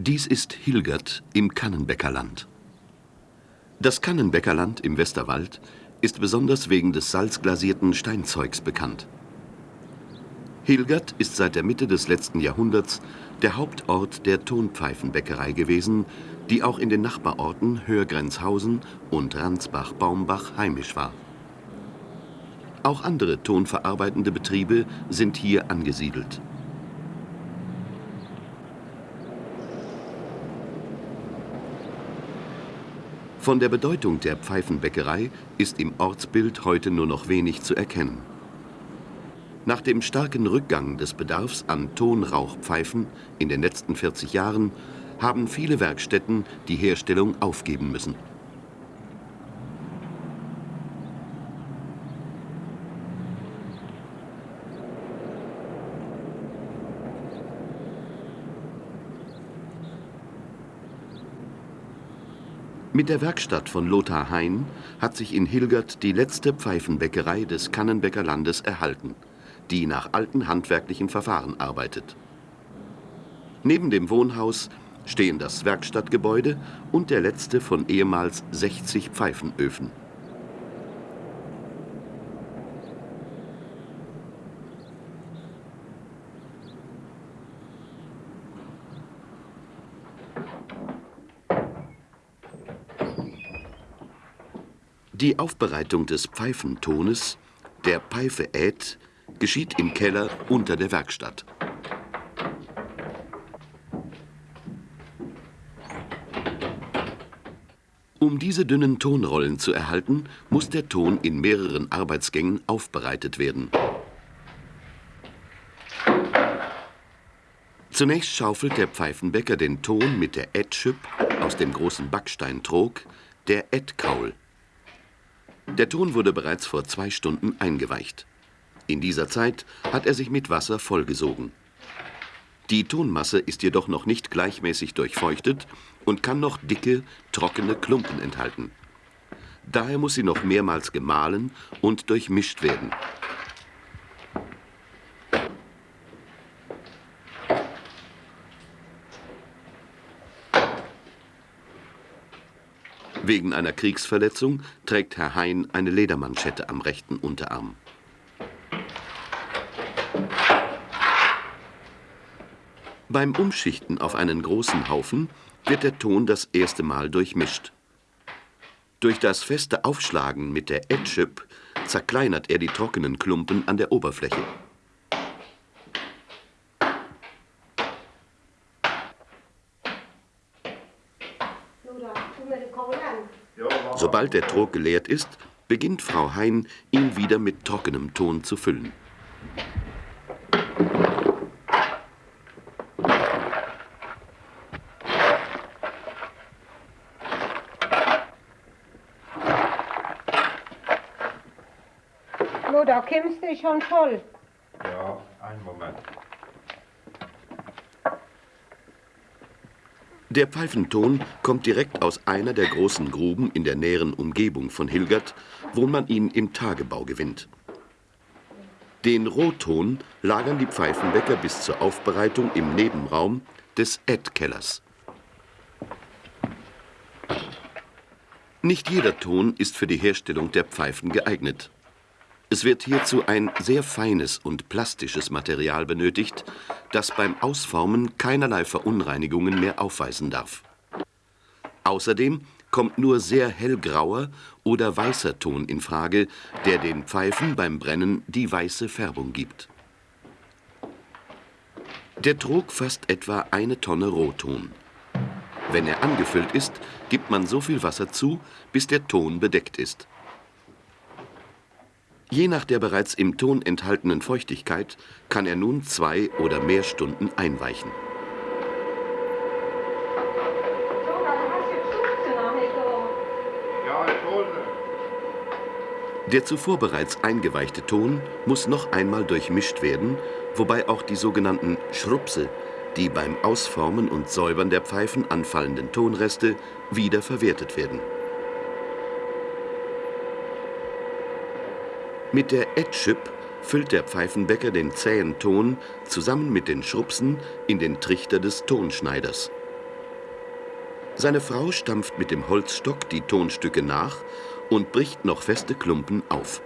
Dies ist Hilgert im Kannenbäckerland. Das Kannenbäckerland im Westerwald ist besonders wegen des salzglasierten Steinzeugs bekannt. Hilgert ist seit der Mitte des letzten Jahrhunderts der Hauptort der Tonpfeifenbäckerei gewesen, die auch in den Nachbarorten Hörgrenzhausen und Ransbach-Baumbach heimisch war. Auch andere tonverarbeitende Betriebe sind hier angesiedelt. Von der Bedeutung der Pfeifenbäckerei ist im Ortsbild heute nur noch wenig zu erkennen. Nach dem starken Rückgang des Bedarfs an Tonrauchpfeifen in den letzten 40 Jahren haben viele Werkstätten die Herstellung aufgeben müssen. Mit der Werkstatt von Lothar Hein hat sich in Hilgert die letzte Pfeifenbäckerei des Kannenbäcker Landes erhalten, die nach alten handwerklichen Verfahren arbeitet. Neben dem Wohnhaus stehen das Werkstattgebäude und der letzte von ehemals 60 Pfeifenöfen. Die Aufbereitung des Pfeifentones, der Pfeife ät, geschieht im Keller unter der Werkstatt. Um diese dünnen Tonrollen zu erhalten, muss der Ton in mehreren Arbeitsgängen aufbereitet werden. Zunächst schaufelt der Pfeifenbäcker den Ton mit der Ätschüpp aus dem großen Backsteintrog, der Ätkaul. Der Ton wurde bereits vor zwei Stunden eingeweicht. In dieser Zeit hat er sich mit Wasser vollgesogen. Die Tonmasse ist jedoch noch nicht gleichmäßig durchfeuchtet und kann noch dicke, trockene Klumpen enthalten. Daher muss sie noch mehrmals gemahlen und durchmischt werden. Wegen einer Kriegsverletzung trägt Herr Hein eine Ledermanschette am rechten Unterarm. Beim Umschichten auf einen großen Haufen wird der Ton das erste Mal durchmischt. Durch das feste Aufschlagen mit der Etschip zerkleinert er die trockenen Klumpen an der Oberfläche. Sobald der Trog geleert ist, beginnt Frau Hein, ihn wieder mit trockenem Ton zu füllen. Lo, da kommst du schon voll. Ja, einen Moment. Der Pfeifenton kommt direkt aus einer der großen Gruben in der näheren Umgebung von Hilgert, wo man ihn im Tagebau gewinnt. Den Rohton lagern die Pfeifenbäcker bis zur Aufbereitung im Nebenraum des Ed-Kellers. Nicht jeder Ton ist für die Herstellung der Pfeifen geeignet. Es wird hierzu ein sehr feines und plastisches Material benötigt, das beim Ausformen keinerlei Verunreinigungen mehr aufweisen darf. Außerdem kommt nur sehr hellgrauer oder weißer Ton in Frage, der den Pfeifen beim Brennen die weiße Färbung gibt. Der Trog fasst etwa eine Tonne Rohton. Wenn er angefüllt ist, gibt man so viel Wasser zu, bis der Ton bedeckt ist. Je nach der bereits im Ton enthaltenen Feuchtigkeit kann er nun zwei oder mehr Stunden einweichen. Der zuvor bereits eingeweichte Ton muss noch einmal durchmischt werden, wobei auch die sogenannten Schrupse, die beim Ausformen und Säubern der Pfeifen anfallenden Tonreste, wieder verwertet werden. Mit der Etschip füllt der Pfeifenbäcker den zähen Ton zusammen mit den Schrupsen in den Trichter des Tonschneiders. Seine Frau stampft mit dem Holzstock die Tonstücke nach und bricht noch feste Klumpen auf.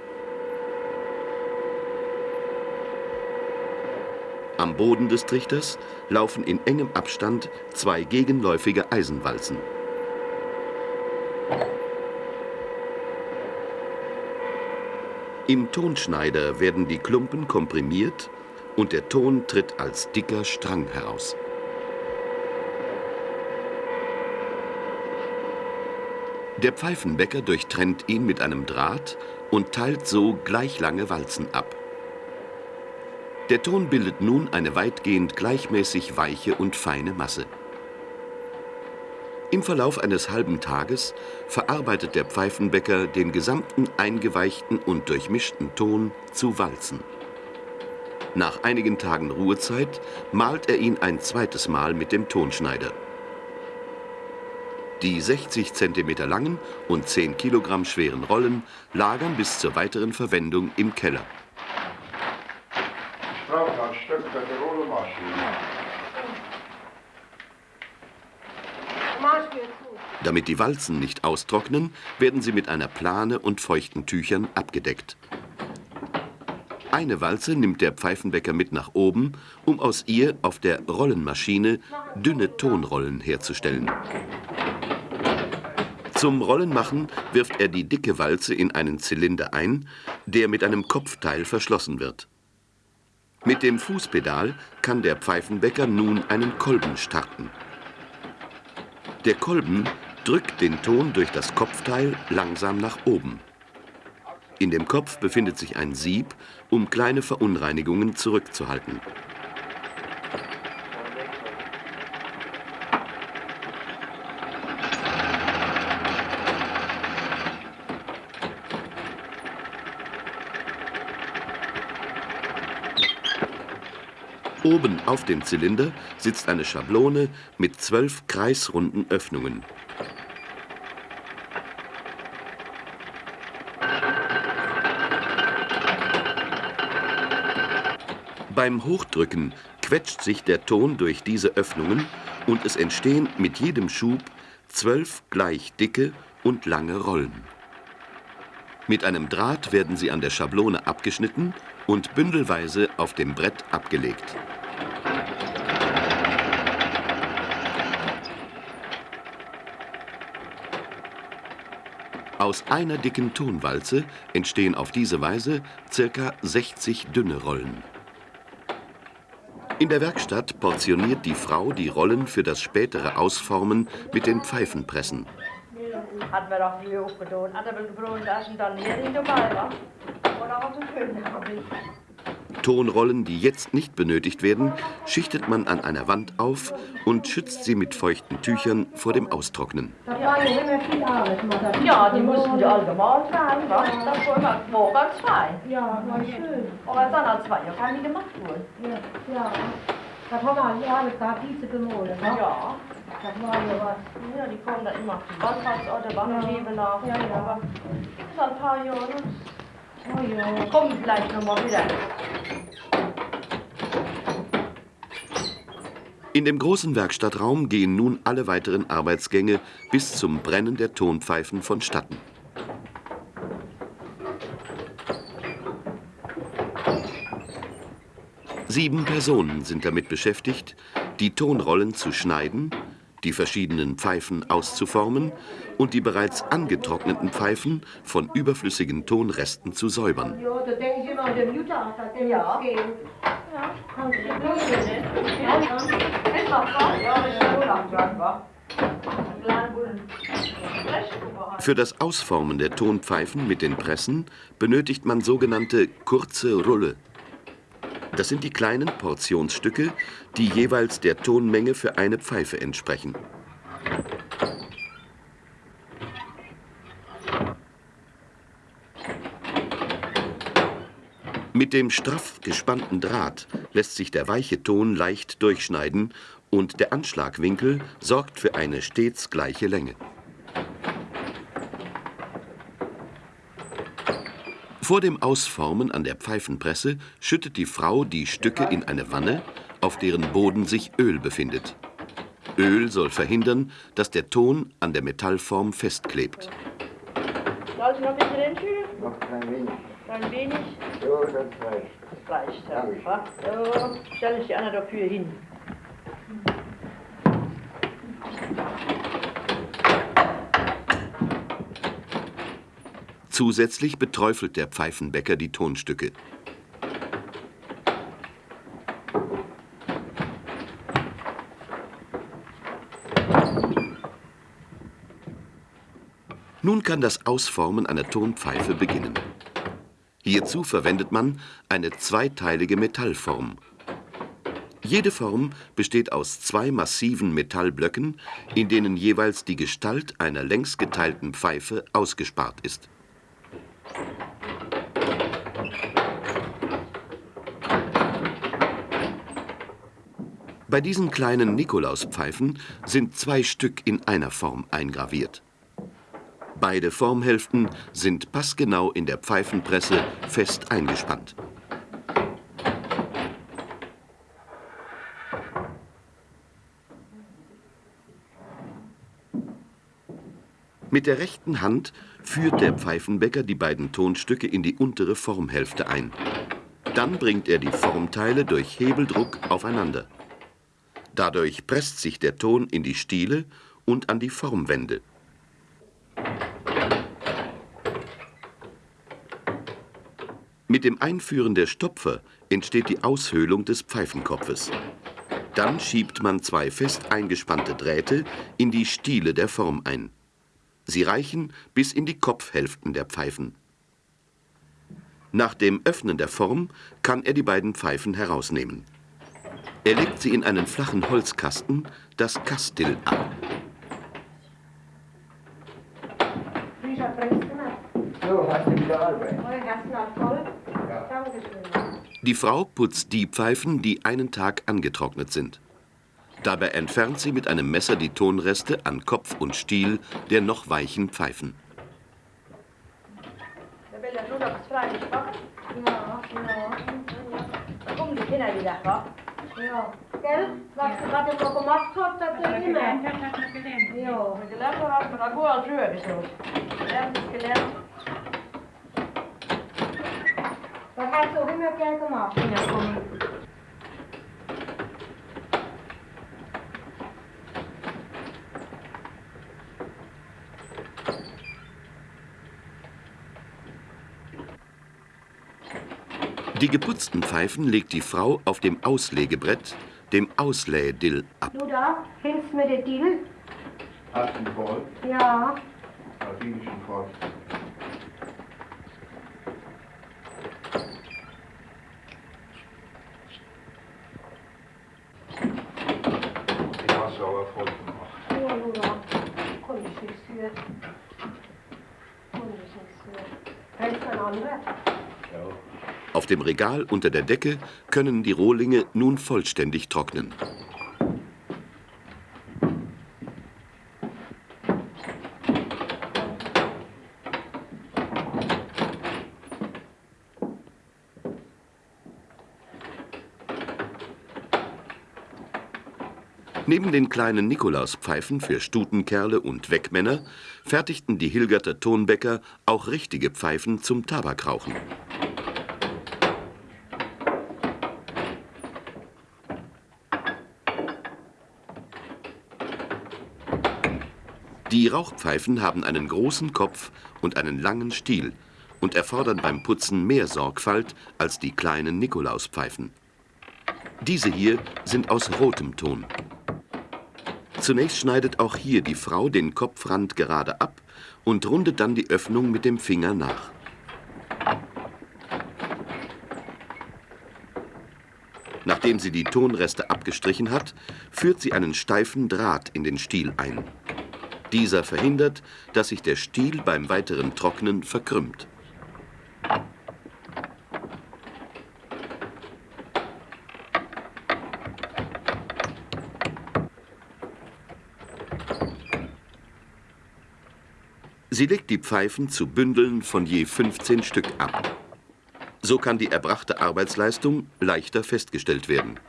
Am Boden des Trichters laufen in engem Abstand zwei gegenläufige Eisenwalzen. Im Tonschneider werden die Klumpen komprimiert und der Ton tritt als dicker Strang heraus. Der Pfeifenbäcker durchtrennt ihn mit einem Draht und teilt so gleich lange Walzen ab. Der Ton bildet nun eine weitgehend gleichmäßig weiche und feine Masse. Im Verlauf eines halben Tages verarbeitet der Pfeifenbäcker den gesamten eingeweichten und durchmischten Ton zu Walzen. Nach einigen Tagen Ruhezeit malt er ihn ein zweites Mal mit dem Tonschneider. Die 60 cm langen und 10 Kilogramm schweren Rollen lagern bis zur weiteren Verwendung im Keller. Damit die Walzen nicht austrocknen, werden sie mit einer Plane und feuchten Tüchern abgedeckt. Eine Walze nimmt der Pfeifenbäcker mit nach oben, um aus ihr auf der Rollenmaschine dünne Tonrollen herzustellen. Zum Rollenmachen wirft er die dicke Walze in einen Zylinder ein, der mit einem Kopfteil verschlossen wird. Mit dem Fußpedal kann der Pfeifenbäcker nun einen Kolben starten. Der Kolben drückt den Ton durch das Kopfteil langsam nach oben. In dem Kopf befindet sich ein Sieb, um kleine Verunreinigungen zurückzuhalten. Oben auf dem Zylinder sitzt eine Schablone mit zwölf kreisrunden Öffnungen. Beim Hochdrücken quetscht sich der Ton durch diese Öffnungen und es entstehen mit jedem Schub zwölf gleich dicke und lange Rollen. Mit einem Draht werden sie an der Schablone abgeschnitten und bündelweise auf dem Brett abgelegt. Aus einer dicken Tonwalze entstehen auf diese Weise ca. 60 dünne Rollen. In der Werkstatt portioniert die Frau die Rollen für das spätere Ausformen mit den Pfeifenpressen. Hat mir doch die aufgetan. Hat er gebrochen, da ist dann hier nicht dabei, wa? Oder auch so schön, Tonrollen, die jetzt nicht benötigt werden, schichtet man an einer Wand auf und schützt sie mit feuchten Tüchern vor dem Austrocknen. Ja, die mussten die alle gemalt werden, was? Das war immer zwei. Ja, war schön. Aber dann hat zwei Jahre keine gemacht worden. Ja, ja. Das haben wir ja alles gehabt, diese gemalt? Ja. Das ja die kommen da immer. Wallfahrtsorte, Wangenhebeler. Ja, ja. Aber das ist ein paar Jahre. Oh ja. Kommen vielleicht nochmal wieder. In dem großen Werkstattraum gehen nun alle weiteren Arbeitsgänge bis zum Brennen der Tonpfeifen vonstatten. Sieben Personen sind damit beschäftigt, die Tonrollen zu schneiden, die verschiedenen Pfeifen auszuformen und die bereits angetrockneten Pfeifen von überflüssigen Tonresten zu säubern. Für das Ausformen der Tonpfeifen mit den Pressen benötigt man sogenannte kurze Rulle. Das sind die kleinen Portionsstücke, die jeweils der Tonmenge für eine Pfeife entsprechen. Mit dem straff gespannten Draht lässt sich der weiche Ton leicht durchschneiden und der Anschlagwinkel sorgt für eine stets gleiche Länge. Vor dem Ausformen an der Pfeifenpresse schüttet die Frau die Stücke in eine Wanne, auf deren Boden sich Öl befindet. Öl soll verhindern, dass der Ton an der Metallform festklebt. Soll ich noch ein bisschen hinfügen? Noch klein wenig. Ein wenig? So, das reicht. Das reicht. Ja. So, stelle ich die Anna dafür hin. Zusätzlich beträufelt der Pfeifenbäcker die Tonstücke. Nun kann das Ausformen einer Tonpfeife beginnen. Hierzu verwendet man eine zweiteilige Metallform. Jede Form besteht aus zwei massiven Metallblöcken, in denen jeweils die Gestalt einer längs geteilten Pfeife ausgespart ist. Bei diesen kleinen Nikolauspfeifen sind zwei Stück in einer Form eingraviert. Beide Formhälften sind passgenau in der Pfeifenpresse fest eingespannt. Mit der rechten Hand führt der Pfeifenbäcker die beiden Tonstücke in die untere Formhälfte ein. Dann bringt er die Formteile durch Hebeldruck aufeinander. Dadurch presst sich der Ton in die Stiele und an die Formwände. Mit dem Einführen der Stopfer entsteht die Aushöhlung des Pfeifenkopfes. Dann schiebt man zwei fest eingespannte Drähte in die Stiele der Form ein. Sie reichen bis in die Kopfhälften der Pfeifen. Nach dem Öffnen der Form kann er die beiden Pfeifen herausnehmen. Er legt sie in einen flachen Holzkasten, das Kastil, ab. Dankeschön. Die Frau putzt die Pfeifen, die einen Tag angetrocknet sind. Dabei entfernt sie mit einem Messer die Tonreste an Kopf und Stiel der noch weichen Pfeifen. Ja nur noch das Fleisch machen? Ja, ja, Da kommen die Kinder wieder, wa? ja. Gell? Was du gerade so gemacht hast, das ist immer. Ja. Wir gelernt haben, wir haben gut als Höhe gesucht. Gelernt ist gelernt. Das hast du immer gern gemacht. Ja, komm. Die geputzten Pfeifen legt die Frau auf dem Auslegebrett, dem Auslähdill, ab. Du da, hilfst mir der Dill? Hast du voll? Ja. Ladinischen voll. Die hast du aber voll gemacht. Ja, du da. Konnte ich nichts für. Konnte ich nichts für. Hältst du ein anderes? Ja. Auf dem Regal unter der Decke können die Rohlinge nun vollständig trocknen. Neben den kleinen Nikolauspfeifen für Stutenkerle und Wegmänner fertigten die Hilgerter Tonbäcker auch richtige Pfeifen zum Tabakrauchen. Die Rauchpfeifen haben einen großen Kopf und einen langen Stiel und erfordern beim Putzen mehr Sorgfalt als die kleinen Nikolauspfeifen. Diese hier sind aus rotem Ton. Zunächst schneidet auch hier die Frau den Kopfrand gerade ab und rundet dann die Öffnung mit dem Finger nach. Nachdem sie die Tonreste abgestrichen hat, führt sie einen steifen Draht in den Stiel ein. Dieser verhindert, dass sich der Stiel beim weiteren Trocknen verkrümmt. Sie legt die Pfeifen zu Bündeln von je 15 Stück ab. So kann die erbrachte Arbeitsleistung leichter festgestellt werden.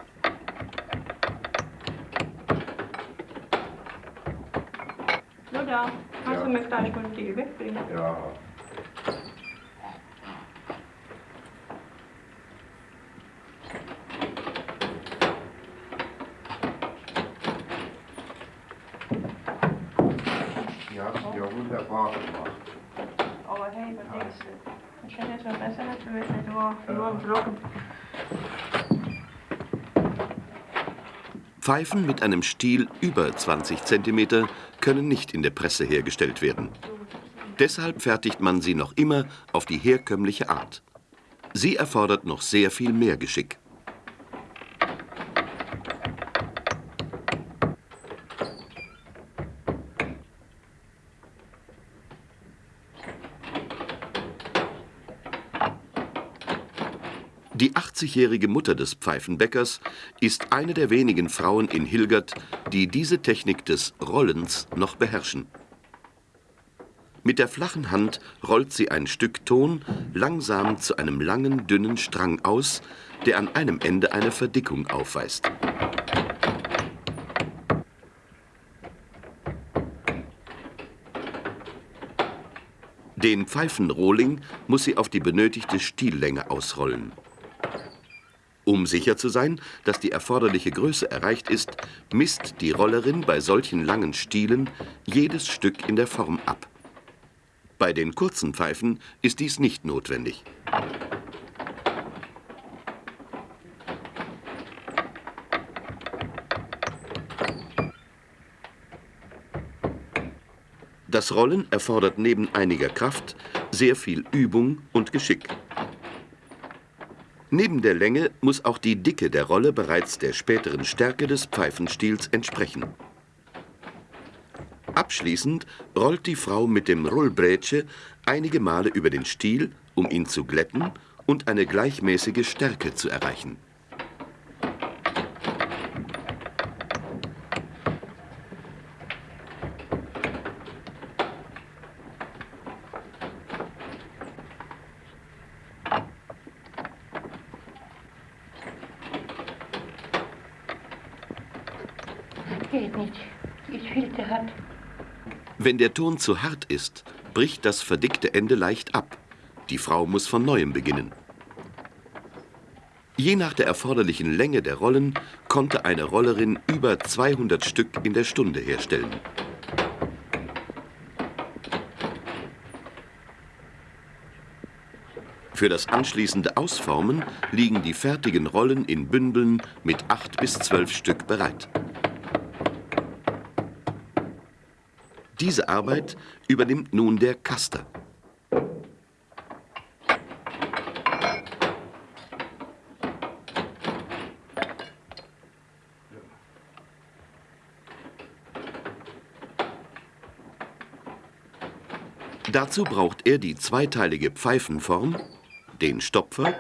Nur da. Kannst Ja. du mir gleich mal die wegbringen? Ja. Die hast du ja wunderbar gemacht. Aber hey, was denkst du? Ich hätte jetzt mal besser natürlich nicht nur, nur einen Blocken. Pfeifen mit einem Stiel über 20 cm können nicht in der Presse hergestellt werden. Deshalb fertigt man sie noch immer auf die herkömmliche Art. Sie erfordert noch sehr viel mehr Geschick. Die 80-jährige Mutter des Pfeifenbäckers ist eine der wenigen Frauen in Hilgert, die diese Technik des Rollens noch beherrschen. Mit der flachen Hand rollt sie ein Stück Ton langsam zu einem langen, dünnen Strang aus, der an einem Ende eine Verdickung aufweist. Den Pfeifenrohling muss sie auf die benötigte Stiellänge ausrollen. Um sicher zu sein, dass die erforderliche Größe erreicht ist, misst die Rollerin bei solchen langen Stielen jedes Stück in der Form ab. Bei den kurzen Pfeifen ist dies nicht notwendig. Das Rollen erfordert neben einiger Kraft sehr viel Übung und Geschick. Neben der Länge muss auch die Dicke der Rolle bereits der späteren Stärke des Pfeifenstiels entsprechen. Abschließend rollt die Frau mit dem Rullbrätsche einige Male über den Stiel, um ihn zu glätten und eine gleichmäßige Stärke zu erreichen. Geht nicht. Die ist viel zu hart. Wenn der Ton zu hart ist, bricht das verdickte Ende leicht ab. Die Frau muss von neuem beginnen. Je nach der erforderlichen Länge der Rollen konnte eine Rollerin über 200 Stück in der Stunde herstellen. Für das anschließende Ausformen liegen die fertigen Rollen in Bündeln mit acht bis zwölf Stück bereit. Diese Arbeit übernimmt nun der Kaster. Dazu braucht er die zweiteilige Pfeifenform, den Stopfer,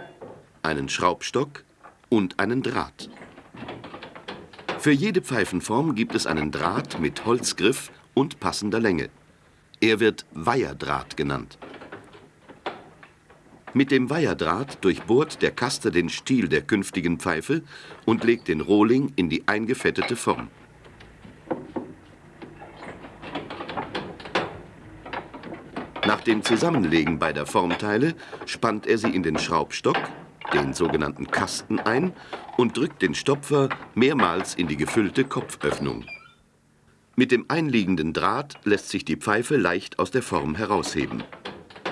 einen Schraubstock und einen Draht. Für jede Pfeifenform gibt es einen Draht mit Holzgriff und passender Länge. Er wird Weiherdraht genannt. Mit dem Weiherdraht durchbohrt der Kaster den Stiel der künftigen Pfeife und legt den Rohling in die eingefettete Form. Nach dem Zusammenlegen beider Formteile spannt er sie in den Schraubstock, den sogenannten Kasten, ein und drückt den Stopfer mehrmals in die gefüllte Kopföffnung. Mit dem einliegenden Draht lässt sich die Pfeife leicht aus der Form herausheben.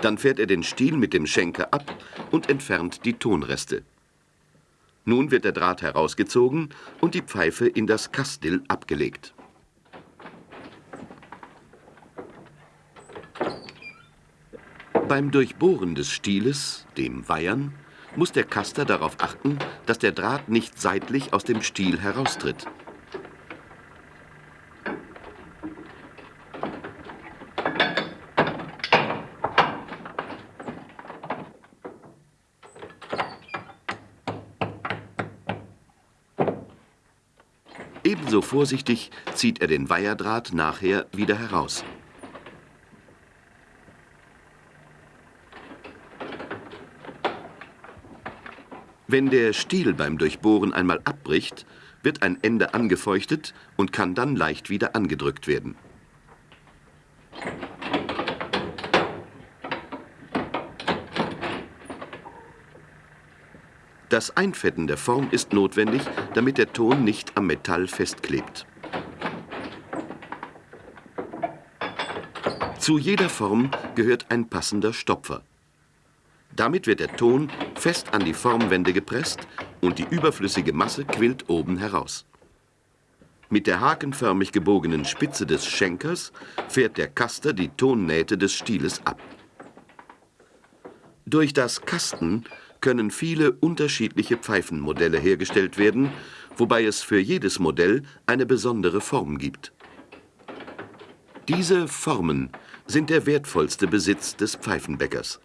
Dann fährt er den Stiel mit dem Schenker ab und entfernt die Tonreste. Nun wird der Draht herausgezogen und die Pfeife in das Kastil abgelegt. Beim Durchbohren des Stieles, dem Weihern, muss der Kaster darauf achten, dass der Draht nicht seitlich aus dem Stiel heraustritt. Ebenso vorsichtig zieht er den Weiherdraht nachher wieder heraus. Wenn der Stiel beim Durchbohren einmal abbricht, wird ein Ende angefeuchtet und kann dann leicht wieder angedrückt werden. Das Einfetten der Form ist notwendig, damit der Ton nicht am Metall festklebt. Zu jeder Form gehört ein passender Stopfer. Damit wird der Ton fest an die Formwände gepresst und die überflüssige Masse quillt oben heraus. Mit der hakenförmig gebogenen Spitze des Schenkers fährt der Kaster die Tonnähte des Stieles ab. Durch das Kasten können viele unterschiedliche Pfeifenmodelle hergestellt werden, wobei es für jedes Modell eine besondere Form gibt. Diese Formen sind der wertvollste Besitz des Pfeifenbäckers.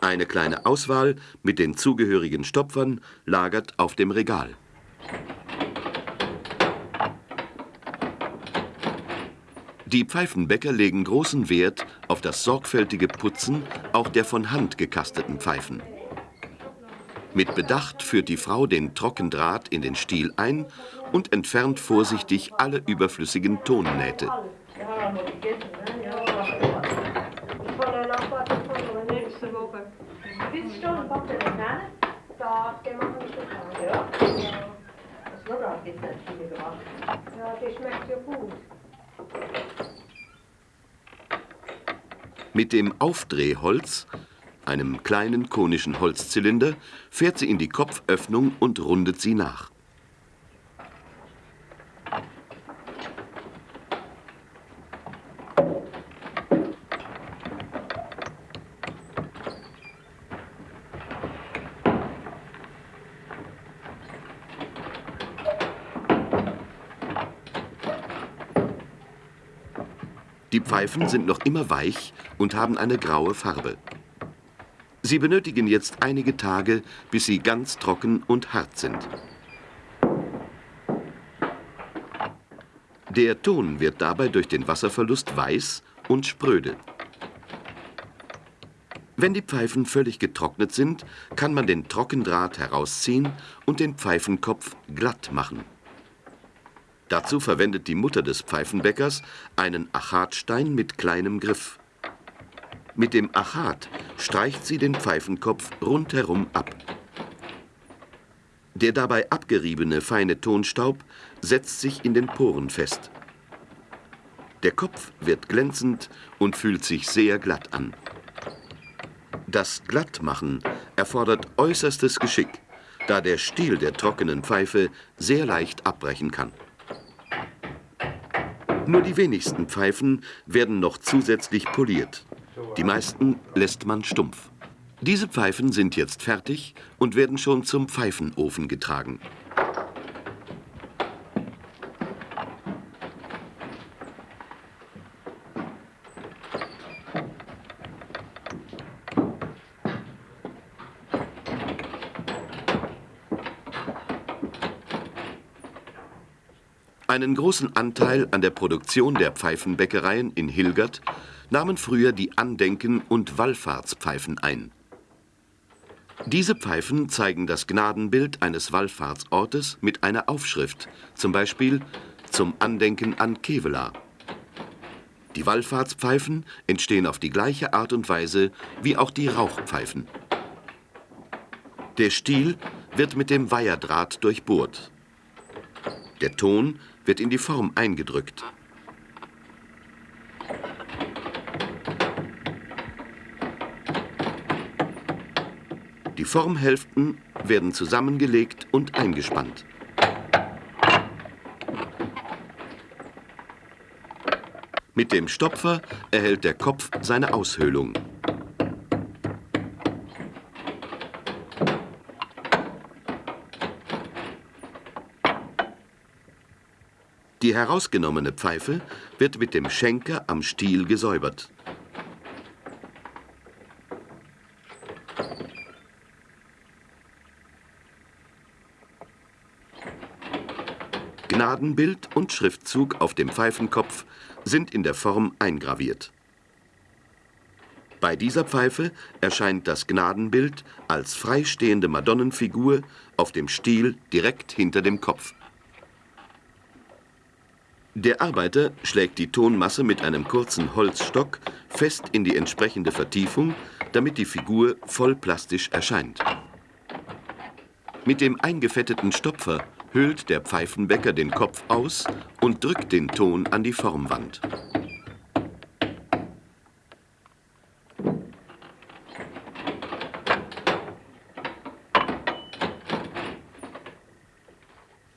Eine kleine Auswahl mit den zugehörigen Stopfern lagert auf dem Regal. Die Pfeifenbäcker legen großen Wert auf das sorgfältige Putzen auch der von Hand gekasteten Pfeifen. Mit Bedacht führt die Frau den Trockendraht in den Stiel ein und entfernt vorsichtig alle überflüssigen Tonnähte. Mit dem Aufdrehholz einem kleinen konischen Holzzylinder, fährt sie in die Kopföffnung und rundet sie nach. Die Pfeifen sind noch immer weich und haben eine graue Farbe. Sie benötigen jetzt einige Tage, bis sie ganz trocken und hart sind. Der Ton wird dabei durch den Wasserverlust weiß und spröde. Wenn die Pfeifen völlig getrocknet sind, kann man den Trockendraht herausziehen und den Pfeifenkopf glatt machen. Dazu verwendet die Mutter des Pfeifenbäckers einen Achatstein mit kleinem Griff. Mit dem Achat streicht sie den Pfeifenkopf rundherum ab. Der dabei abgeriebene feine Tonstaub setzt sich in den Poren fest. Der Kopf wird glänzend und fühlt sich sehr glatt an. Das Glattmachen erfordert äußerstes Geschick, da der Stiel der trockenen Pfeife sehr leicht abbrechen kann. Nur die wenigsten Pfeifen werden noch zusätzlich poliert. Die meisten lässt man stumpf. Diese Pfeifen sind jetzt fertig und werden schon zum Pfeifenofen getragen. Einen großen Anteil an der Produktion der Pfeifenbäckereien in Hilgert nahmen früher die Andenken- und Wallfahrtspfeifen ein. Diese Pfeifen zeigen das Gnadenbild eines Wallfahrtsortes mit einer Aufschrift, zum Beispiel zum Andenken an Kevela. Die Wallfahrtspfeifen entstehen auf die gleiche Art und Weise wie auch die Rauchpfeifen. Der Stiel wird mit dem Weiherdraht durchbohrt. Der Ton wird in die Form eingedrückt. Die Formhälften werden zusammengelegt und eingespannt. Mit dem Stopfer erhält der Kopf seine Aushöhlung. Die herausgenommene Pfeife wird mit dem Schenker am Stiel gesäubert. Gnadenbild und Schriftzug auf dem Pfeifenkopf sind in der Form eingraviert. Bei dieser Pfeife erscheint das Gnadenbild als freistehende Madonnenfigur auf dem Stiel direkt hinter dem Kopf. Der Arbeiter schlägt die Tonmasse mit einem kurzen Holzstock fest in die entsprechende Vertiefung, damit die Figur voll plastisch erscheint. Mit dem eingefetteten Stopfer hüllt der Pfeifenbäcker den Kopf aus und drückt den Ton an die Formwand.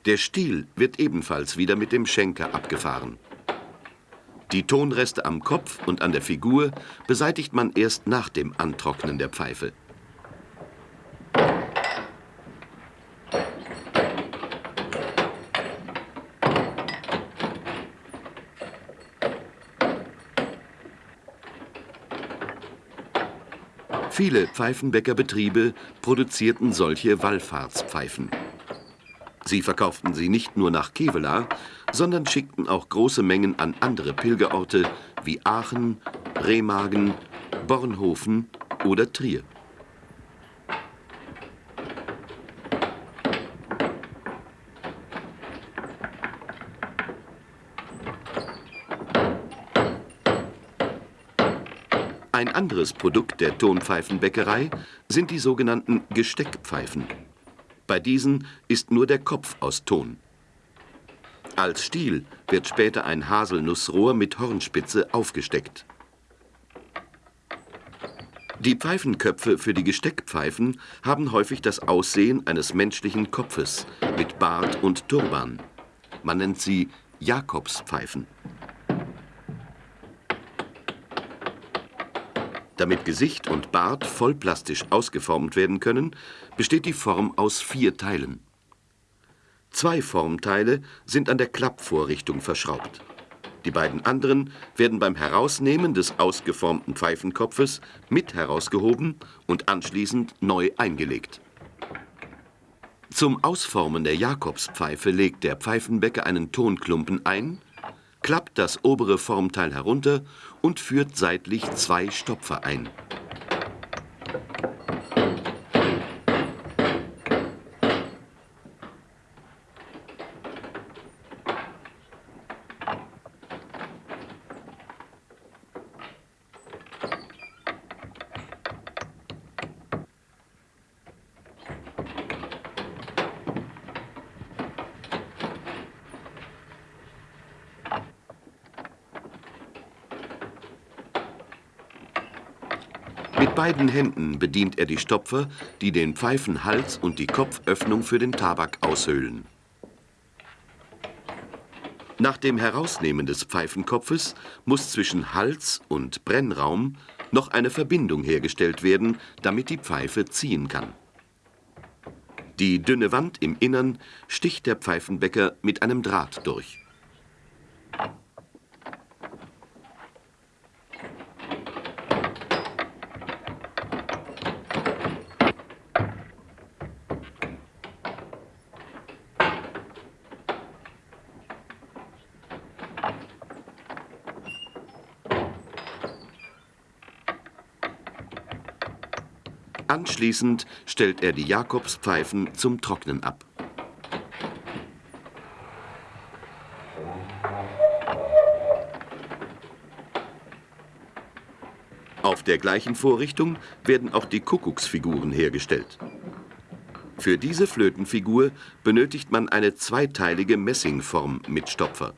Der Stiel wird ebenfalls wieder mit dem Schenker abgefahren. Die Tonreste am Kopf und an der Figur beseitigt man erst nach dem Antrocknen der Pfeife. Viele Pfeifenbäckerbetriebe produzierten solche Wallfahrtspfeifen. Sie verkauften sie nicht nur nach Kevela, sondern schickten auch große Mengen an andere Pilgerorte wie Aachen, Remagen, Bornhofen oder Trier. Ein anderes Produkt der Tonpfeifenbäckerei sind die sogenannten Gesteckpfeifen. Bei diesen ist nur der Kopf aus Ton. Als Stiel wird später ein Haselnussrohr mit Hornspitze aufgesteckt. Die Pfeifenköpfe für die Gesteckpfeifen haben häufig das Aussehen eines menschlichen Kopfes mit Bart und Turban. Man nennt sie Jakobspfeifen. Damit Gesicht und Bart vollplastisch ausgeformt werden können, besteht die Form aus vier Teilen. Zwei Formteile sind an der Klappvorrichtung verschraubt. Die beiden anderen werden beim Herausnehmen des ausgeformten Pfeifenkopfes mit herausgehoben und anschließend neu eingelegt. Zum Ausformen der Jakobspfeife legt der Pfeifenbäcker einen Tonklumpen ein, klappt das obere Formteil herunter und führt seitlich zwei Stopfer ein. Mit beiden Händen bedient er die Stopfer, die den Pfeifenhals und die Kopföffnung für den Tabak aushöhlen. Nach dem Herausnehmen des Pfeifenkopfes muss zwischen Hals und Brennraum noch eine Verbindung hergestellt werden, damit die Pfeife ziehen kann. Die dünne Wand im Innern sticht der Pfeifenbäcker mit einem Draht durch. Anschließend stellt er die Jakobspfeifen zum Trocknen ab. Auf der gleichen Vorrichtung werden auch die Kuckucksfiguren hergestellt. Für diese Flötenfigur benötigt man eine zweiteilige Messingform mit Stopfer.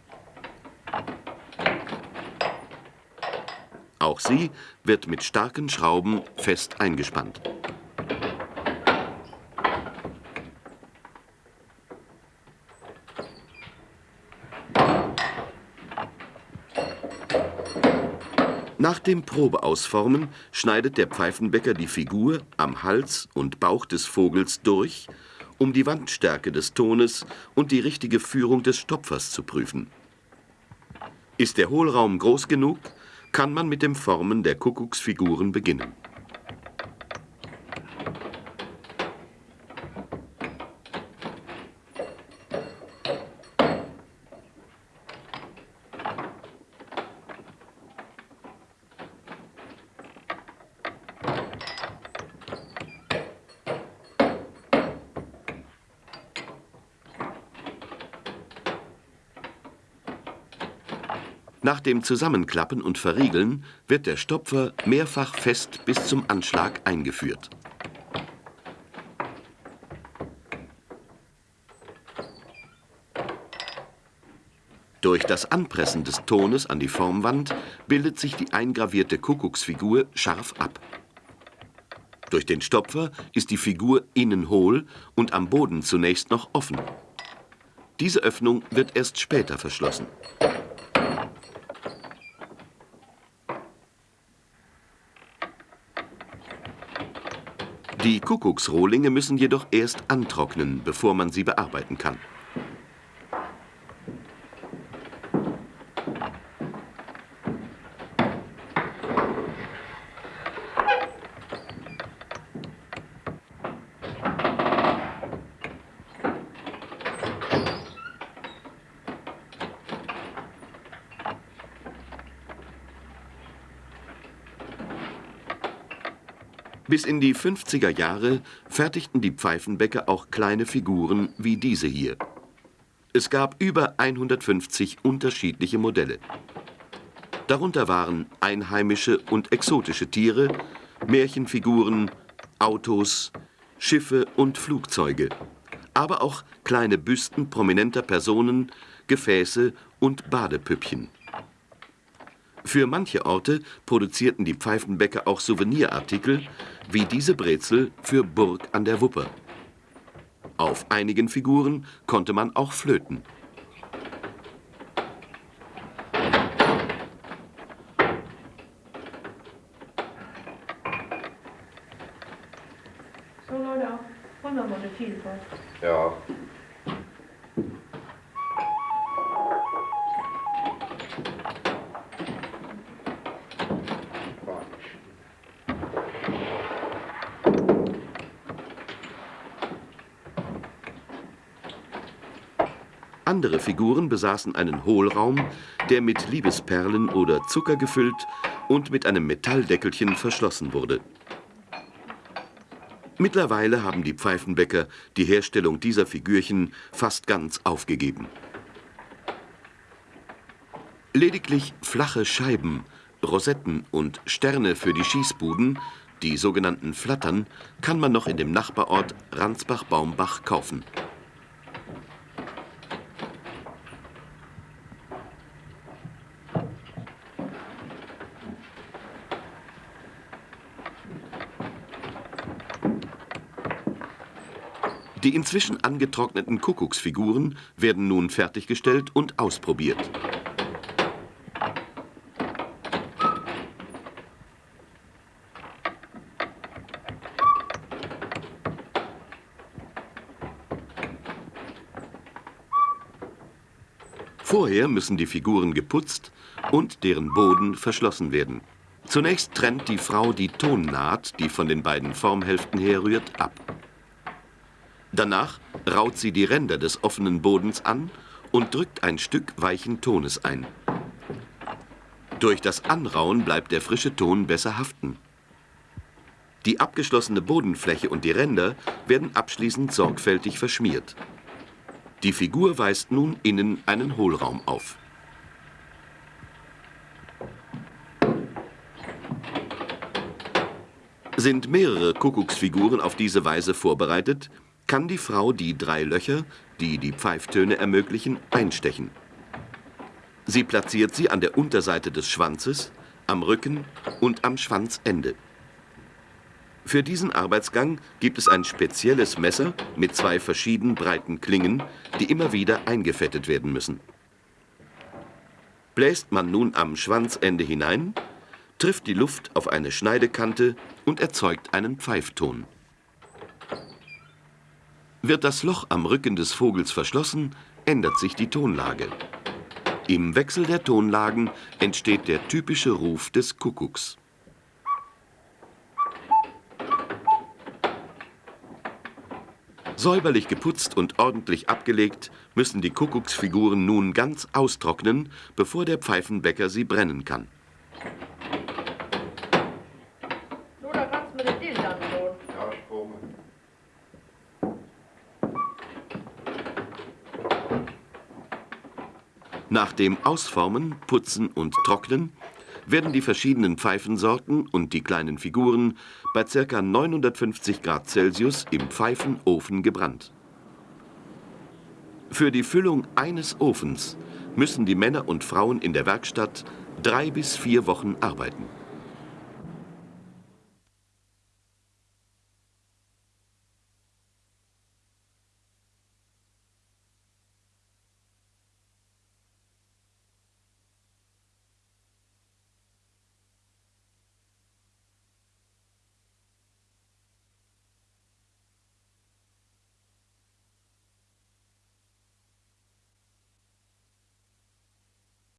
Auch sie wird mit starken Schrauben fest eingespannt. Nach dem Probeausformen schneidet der Pfeifenbäcker die Figur am Hals und Bauch des Vogels durch, um die Wandstärke des Tones und die richtige Führung des Stopfers zu prüfen. Ist der Hohlraum groß genug, kann man mit dem Formen der Kuckucksfiguren beginnen. dem Zusammenklappen und Verriegeln wird der Stopfer mehrfach fest bis zum Anschlag eingeführt. Durch das Anpressen des Tones an die Formwand bildet sich die eingravierte Kuckucksfigur scharf ab. Durch den Stopfer ist die Figur innen hohl und am Boden zunächst noch offen. Diese Öffnung wird erst später verschlossen. Die Kuckucksrohlinge müssen jedoch erst antrocknen, bevor man sie bearbeiten kann. Bis in die 50er Jahre fertigten die Pfeifenbäcker auch kleine Figuren wie diese hier. Es gab über 150 unterschiedliche Modelle. Darunter waren einheimische und exotische Tiere, Märchenfiguren, Autos, Schiffe und Flugzeuge, aber auch kleine Büsten prominenter Personen, Gefäße und Badepüppchen. Für manche Orte produzierten die Pfeifenbäcker auch Souvenirartikel, wie diese Brezel für Burg an der Wupper. Auf einigen Figuren konnte man auch flöten. So Leute, wollen wir mal eine Vielfalt. Ja. Andere Figuren besaßen einen Hohlraum, der mit Liebesperlen oder Zucker gefüllt und mit einem Metalldeckelchen verschlossen wurde. Mittlerweile haben die Pfeifenbäcker die Herstellung dieser Figürchen fast ganz aufgegeben. Lediglich flache Scheiben, Rosetten und Sterne für die Schießbuden, die sogenannten Flattern, kann man noch in dem Nachbarort Ransbach-Baumbach kaufen. Die inzwischen angetrockneten Kuckucksfiguren werden nun fertiggestellt und ausprobiert. Vorher müssen die Figuren geputzt und deren Boden verschlossen werden. Zunächst trennt die Frau die Tonnaht, die von den beiden Formhälften herrührt, ab. Danach raut sie die Ränder des offenen Bodens an und drückt ein Stück weichen Tones ein. Durch das Anrauen bleibt der frische Ton besser haften. Die abgeschlossene Bodenfläche und die Ränder werden abschließend sorgfältig verschmiert. Die Figur weist nun innen einen Hohlraum auf. Sind mehrere Kuckucksfiguren auf diese Weise vorbereitet, kann die Frau die drei Löcher, die die Pfeiftöne ermöglichen, einstechen. Sie platziert sie an der Unterseite des Schwanzes, am Rücken und am Schwanzende. Für diesen Arbeitsgang gibt es ein spezielles Messer mit zwei verschieden breiten Klingen, die immer wieder eingefettet werden müssen. Bläst man nun am Schwanzende hinein, trifft die Luft auf eine Schneidekante und erzeugt einen Pfeifton. Wird das Loch am Rücken des Vogels verschlossen, ändert sich die Tonlage. Im Wechsel der Tonlagen entsteht der typische Ruf des Kuckucks. Säuberlich geputzt und ordentlich abgelegt, müssen die Kuckucksfiguren nun ganz austrocknen, bevor der Pfeifenbäcker sie brennen kann. So, da kannst du mir den Dill dann tun. Ja, ich komme. Nach dem Ausformen, Putzen und Trocknen werden die verschiedenen Pfeifensorten und die kleinen Figuren bei ca. 950 Grad Celsius im Pfeifenofen gebrannt. Für die Füllung eines Ofens müssen die Männer und Frauen in der Werkstatt drei bis vier Wochen arbeiten.